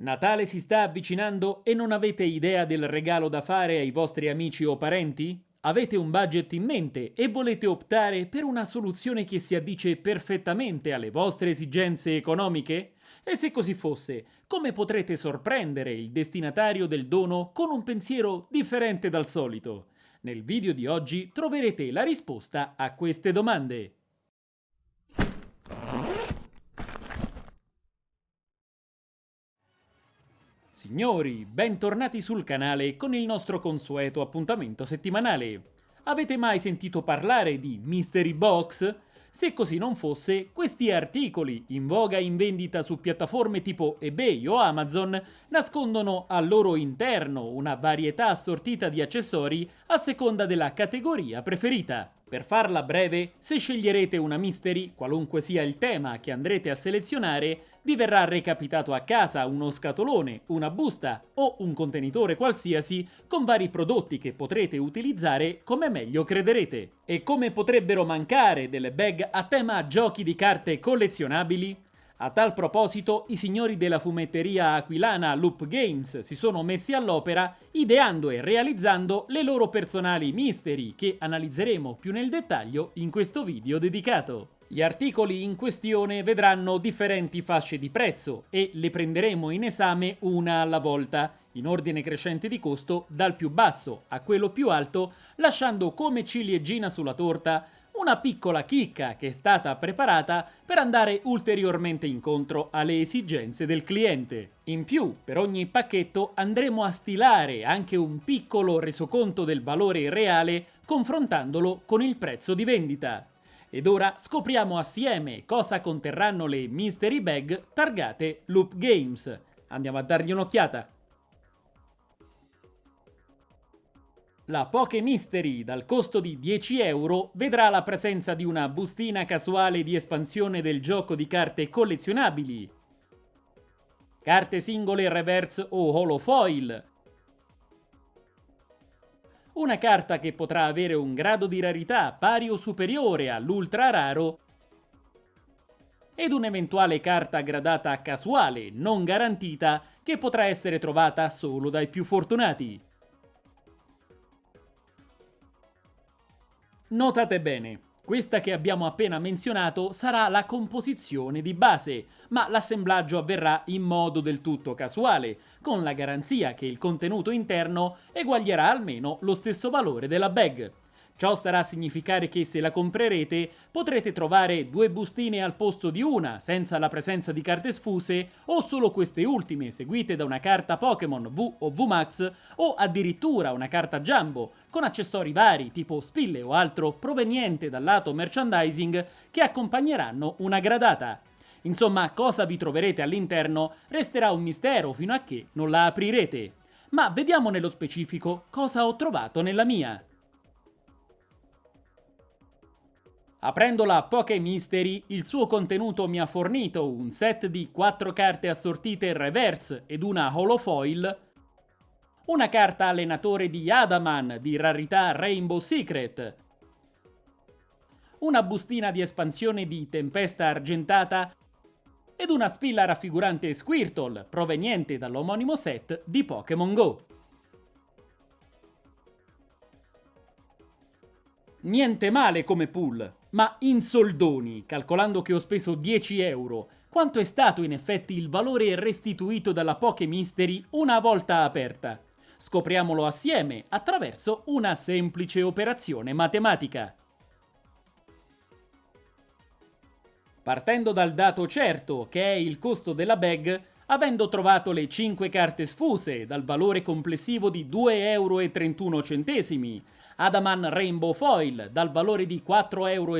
Natale si sta avvicinando e non avete idea del regalo da fare ai vostri amici o parenti? Avete un budget in mente e volete optare per una soluzione che si addice perfettamente alle vostre esigenze economiche? E se così fosse, come potrete sorprendere il destinatario del dono con un pensiero differente dal solito? Nel video di oggi troverete la risposta a queste domande. Signori, bentornati sul canale con il nostro consueto appuntamento settimanale. Avete mai sentito parlare di Mystery Box? Se così non fosse, questi articoli, in voga in vendita su piattaforme tipo eBay o Amazon, nascondono al loro interno una varietà assortita di accessori a seconda della categoria preferita. Per farla breve, se sceglierete una mystery, qualunque sia il tema che andrete a selezionare, vi verrà recapitato a casa uno scatolone, una busta o un contenitore qualsiasi con vari prodotti che potrete utilizzare come meglio crederete. E come potrebbero mancare delle bag a tema giochi di carte collezionabili? A tal proposito, i signori della fumetteria aquilana Loop Games si sono messi all'opera ideando e realizzando le loro personali mystery che analizzeremo più nel dettaglio in questo video dedicato. Gli articoli in questione vedranno differenti fasce di prezzo e le prenderemo in esame una alla volta, in ordine crescente di costo dal più basso a quello più alto, lasciando come ciliegina sulla torta una piccola chicca che è stata preparata per andare ulteriormente incontro alle esigenze del cliente. In più, per ogni pacchetto andremo a stilare anche un piccolo resoconto del valore reale confrontandolo con il prezzo di vendita. Ed ora scopriamo assieme cosa conterranno le mystery bag targate Loop Games. Andiamo a dargli un'occhiata. La Poké Mystery, dal costo di 10 euro, vedrà la presenza di una bustina casuale di espansione del gioco di carte collezionabili, carte singole reverse o holofoil, una carta che potrà avere un grado di rarità pari o superiore all'ultra raro. Ed un'eventuale carta gradata casuale non garantita che potrà essere trovata solo dai più fortunati. Notate bene, questa che abbiamo appena menzionato sarà la composizione di base, ma l'assemblaggio avverrà in modo del tutto casuale, con la garanzia che il contenuto interno eguaglierà almeno lo stesso valore della bag. Ciò starà a significare che se la comprerete potrete trovare due bustine al posto di una senza la presenza di carte sfuse o solo queste ultime seguite da una carta Pokémon V o VMAX o addirittura una carta Jumbo con accessori vari tipo spille o altro proveniente dal lato merchandising che accompagneranno una gradata. Insomma, cosa vi troverete all'interno resterà un mistero fino a che non la aprirete. Ma vediamo nello specifico cosa ho trovato nella mia. Aprendo la Poké Mystery, il suo contenuto mi ha fornito un set di 4 carte assortite reverse ed una holofoil, una carta allenatore di Adaman di rarità Rainbow Secret, una bustina di espansione di Tempesta Argentata ed una spilla raffigurante Squirtle proveniente dall'omonimo set di Pokémon Go. Niente male come pool, ma in soldoni, calcolando che ho speso 10 euro, quanto è stato in effetti il valore restituito dalla Poké Mystery una volta aperta? Scopriamolo assieme attraverso una semplice operazione matematica. Partendo dal dato certo, che è il costo della bag, avendo trovato le 5 carte sfuse dal valore complessivo di 2,31 euro, Adaman Rainbow Foil dal valore di 4,70 euro,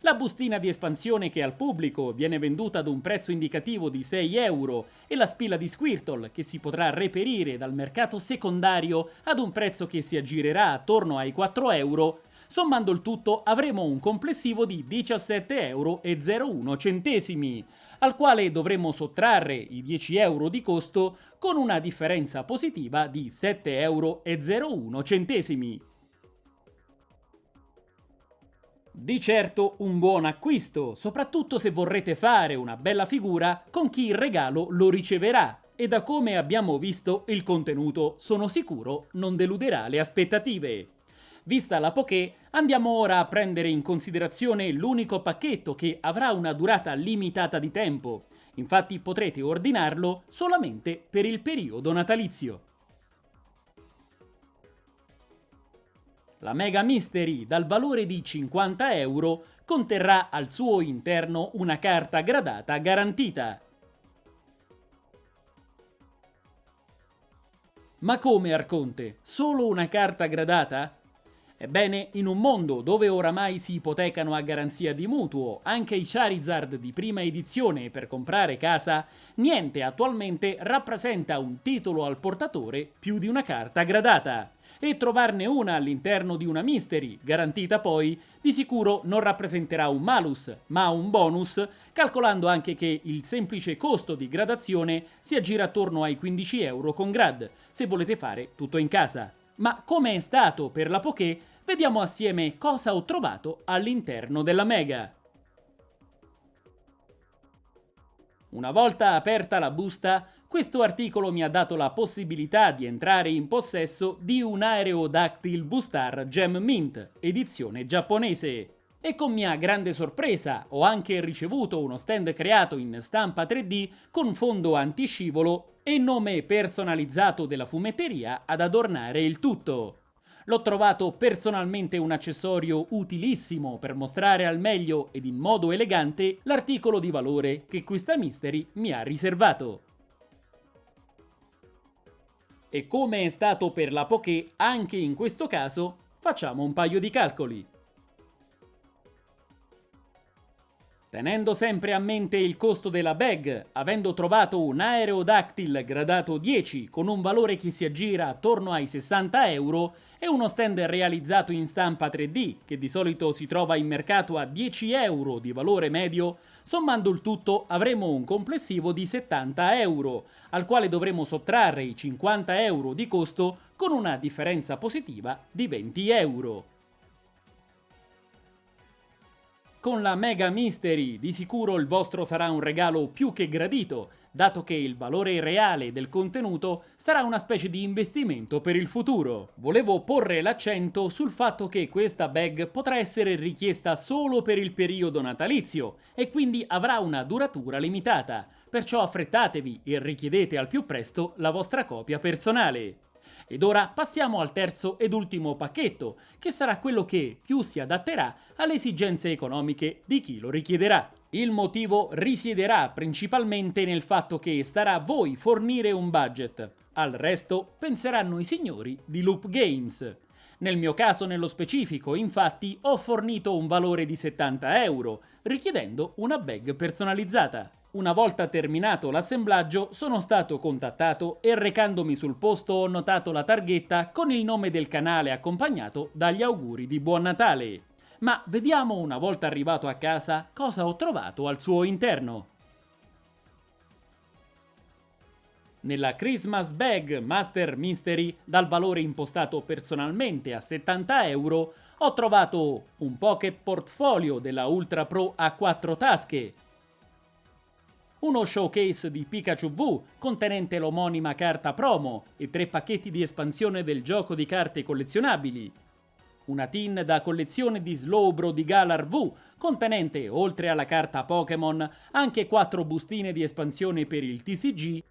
la bustina di espansione che al pubblico viene venduta ad un prezzo indicativo di 6 euro e la spilla di Squirtle che si potrà reperire dal mercato secondario ad un prezzo che si aggirerà attorno ai 4 euro, sommando il tutto avremo un complessivo di 17,01 euro, al quale dovremo sottrarre i 10 euro di costo con una differenza positiva di 7,01 euro. Di certo un buon acquisto, soprattutto se vorrete fare una bella figura con chi il regalo lo riceverà e da come abbiamo visto il contenuto sono sicuro non deluderà le aspettative. Vista la poké, andiamo ora a prendere in considerazione l'unico pacchetto che avrà una durata limitata di tempo. Infatti potrete ordinarlo solamente per il periodo natalizio. La Mega Mystery dal valore di 50 euro conterrà al suo interno una carta gradata garantita. Ma come Arconte? Solo una carta gradata? Ebbene, in un mondo dove oramai si ipotecano a garanzia di mutuo anche i Charizard di prima edizione per comprare casa, niente attualmente rappresenta un titolo al portatore più di una carta gradata. E trovarne una all'interno di una Mystery, garantita poi, di sicuro non rappresenterà un malus, ma un bonus, calcolando anche che il semplice costo di gradazione si aggira attorno ai 15 euro con grad, se volete fare tutto in casa. Ma come è stato per la Poké, vediamo assieme cosa ho trovato all'interno della Mega. Una volta aperta la busta, questo articolo mi ha dato la possibilità di entrare in possesso di un Aerodactyl Boostar Gem Mint, edizione giapponese. E con mia grande sorpresa ho anche ricevuto uno stand creato in stampa 3D con fondo antiscivolo e nome personalizzato della fumetteria ad adornare il tutto. L'ho trovato personalmente un accessorio utilissimo per mostrare al meglio ed in modo elegante l'articolo di valore che questa Mystery mi ha riservato. E come è stato per la Poké, anche in questo caso facciamo un paio di calcoli. Tenendo sempre a mente il costo della bag, avendo trovato un Aerodactyl gradato 10 con un valore che si aggira attorno ai 60 euro e uno stand realizzato in stampa 3D che di solito si trova in mercato a 10 euro di valore medio, sommando il tutto avremo un complessivo di 70 euro, al quale dovremo sottrarre i 50 euro di costo con una differenza positiva di 20 euro. Con la Mega Mystery di sicuro il vostro sarà un regalo più che gradito, dato che il valore reale del contenuto sarà una specie di investimento per il futuro. Volevo porre l'accento sul fatto che questa bag potrà essere richiesta solo per il periodo natalizio e quindi avrà una duratura limitata, perciò affrettatevi e richiedete al più presto la vostra copia personale. Ed ora passiamo al terzo ed ultimo pacchetto, che sarà quello che più si adatterà alle esigenze economiche di chi lo richiederà. Il motivo risiederà principalmente nel fatto che starà a voi fornire un budget. Al resto penseranno i signori di Loop Games. Nel mio caso nello specifico, infatti, ho fornito un valore di 70 euro, richiedendo una bag personalizzata. Una volta terminato l'assemblaggio sono stato contattato e recandomi sul posto ho notato la targhetta con il nome del canale accompagnato dagli auguri di Buon Natale. Ma vediamo una volta arrivato a casa cosa ho trovato al suo interno. Nella Christmas Bag Master Mystery, dal valore impostato personalmente a 70 euro, ho trovato un Pocket Portfolio della Ultra Pro a 4 tasche, uno showcase di Pikachu V contenente l'omonima carta promo e tre pacchetti di espansione del gioco di carte collezionabili, una tin da collezione di Slowbro di Galar V contenente, oltre alla carta Pokémon, anche quattro bustine di espansione per il TCG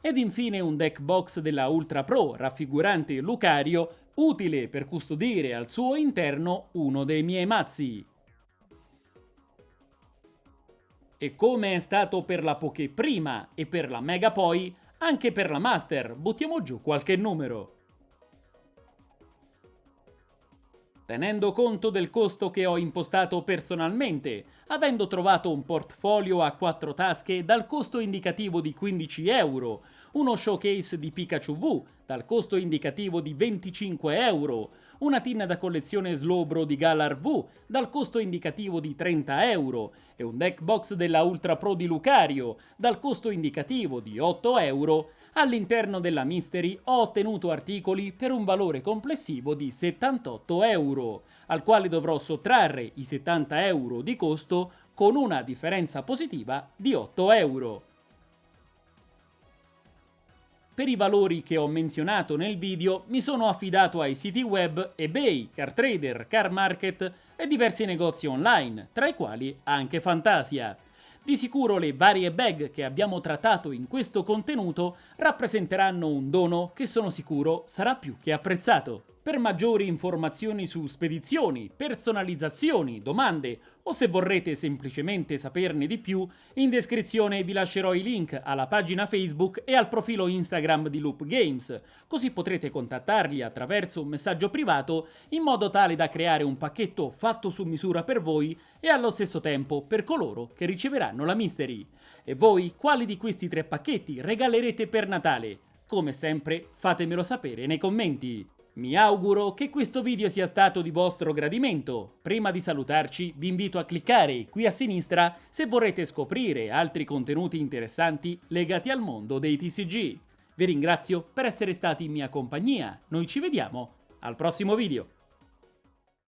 ed infine un deck box della Ultra Pro raffigurante Lucario utile per custodire al suo interno uno dei miei mazzi. E come è stato per la Poké prima e per la Mega poi, anche per la Master buttiamo giù qualche numero. Tenendo conto del costo che ho impostato personalmente, avendo trovato un portfolio a quattro tasche dal costo indicativo di 15 euro, uno showcase di Pikachu V dal costo indicativo di 25 euro, una tinna da collezione Slowbro di Galar V dal costo indicativo di 30 euro e un deck box della Ultra Pro di Lucario dal costo indicativo di 8 euro, all'interno della Mystery ho ottenuto articoli per un valore complessivo di 78 euro, al quale dovrò sottrarre i 70 euro di costo con una differenza positiva di 8 euro. Per i valori che ho menzionato nel video mi sono affidato ai siti web eBay, CarTrader, CarMarket e diversi negozi online, tra i quali anche Fantasia. Di sicuro le varie bag che abbiamo trattato in questo contenuto rappresenteranno un dono che sono sicuro sarà più che apprezzato. Per maggiori informazioni su spedizioni, personalizzazioni, domande o se vorrete semplicemente saperne di più, in descrizione vi lascerò i link alla pagina Facebook e al profilo Instagram di Loop Games, così potrete contattarli attraverso un messaggio privato in modo tale da creare un pacchetto fatto su misura per voi e allo stesso tempo per coloro che riceveranno la Mystery. E voi quali di questi tre pacchetti regalerete per Natale? Come sempre fatemelo sapere nei commenti. Mi auguro che questo video sia stato di vostro gradimento. Prima di salutarci vi invito a cliccare qui a sinistra se vorrete scoprire altri contenuti interessanti legati al mondo dei TCG. Vi ringrazio per essere stati in mia compagnia, noi ci vediamo al prossimo video.